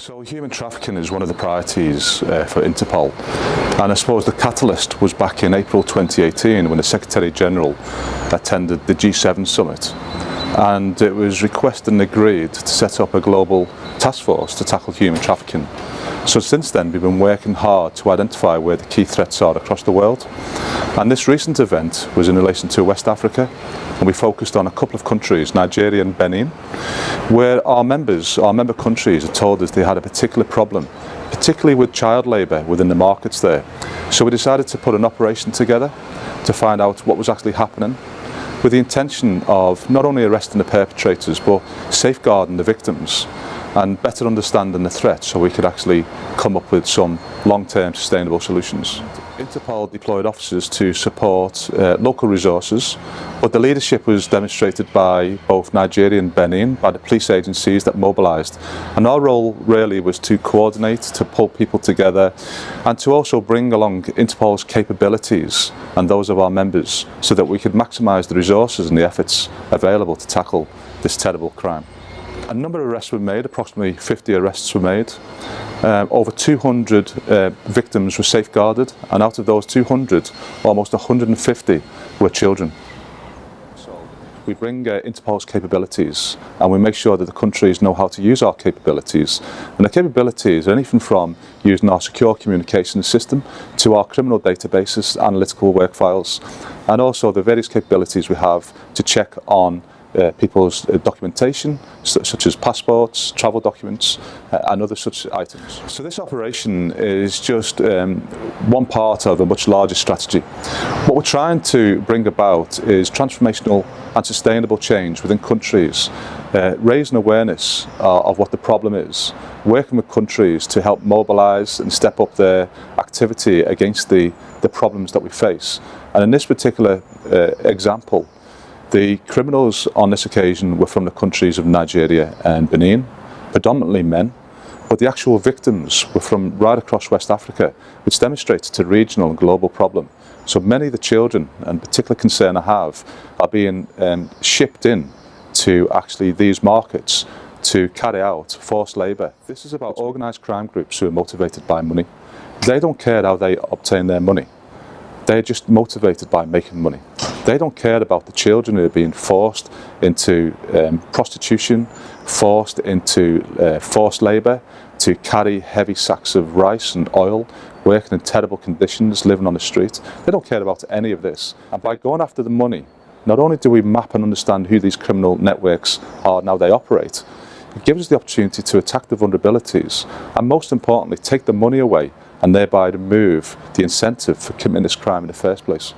So human trafficking is one of the priorities uh, for Interpol and I suppose the catalyst was back in April 2018 when the Secretary-General attended the G7 summit and it was requested and agreed to set up a global task force to tackle human trafficking. So since then we've been working hard to identify where the key threats are across the world and this recent event was in relation to West Africa and we focused on a couple of countries, Nigeria and Benin, where our members, our member countries had told us they had a particular problem, particularly with child labour within the markets there. So we decided to put an operation together to find out what was actually happening with the intention of not only arresting the perpetrators but safeguarding the victims and better understanding the threat so we could actually come up with some long-term sustainable solutions. Interpol deployed officers to support uh, local resources, but the leadership was demonstrated by both Nigeria and Benin, by the police agencies that mobilised. And our role really was to coordinate, to pull people together, and to also bring along Interpol's capabilities and those of our members so that we could maximise the resources and the efforts available to tackle this terrible crime. A number of arrests were made, approximately 50 arrests were made. Um, over 200 uh, victims were safeguarded and out of those 200, almost 150 were children. We bring uh, Interpol's capabilities and we make sure that the countries know how to use our capabilities. And the capabilities are anything from using our secure communication system to our criminal databases, analytical work files, and also the various capabilities we have to check on uh, people's uh, documentation, such as passports, travel documents, uh, and other such items. So this operation is just um, one part of a much larger strategy. What we're trying to bring about is transformational and sustainable change within countries, uh, raising awareness uh, of what the problem is, working with countries to help mobilise and step up their activity against the, the problems that we face. And in this particular uh, example, the criminals on this occasion were from the countries of Nigeria and Benin, predominantly men, but the actual victims were from right across West Africa, which demonstrates it's a regional and global problem. So many of the children, and particular concern I have, are being um, shipped in to actually these markets to carry out forced labour. This is about organised crime groups who are motivated by money. They don't care how they obtain their money. They're just motivated by making money. They don't care about the children who are being forced into um, prostitution, forced into uh, forced labour, to carry heavy sacks of rice and oil, working in terrible conditions, living on the street. They don't care about any of this. And by going after the money, not only do we map and understand who these criminal networks are now they operate, it gives us the opportunity to attack the vulnerabilities and most importantly take the money away and thereby remove the incentive for committing this crime in the first place.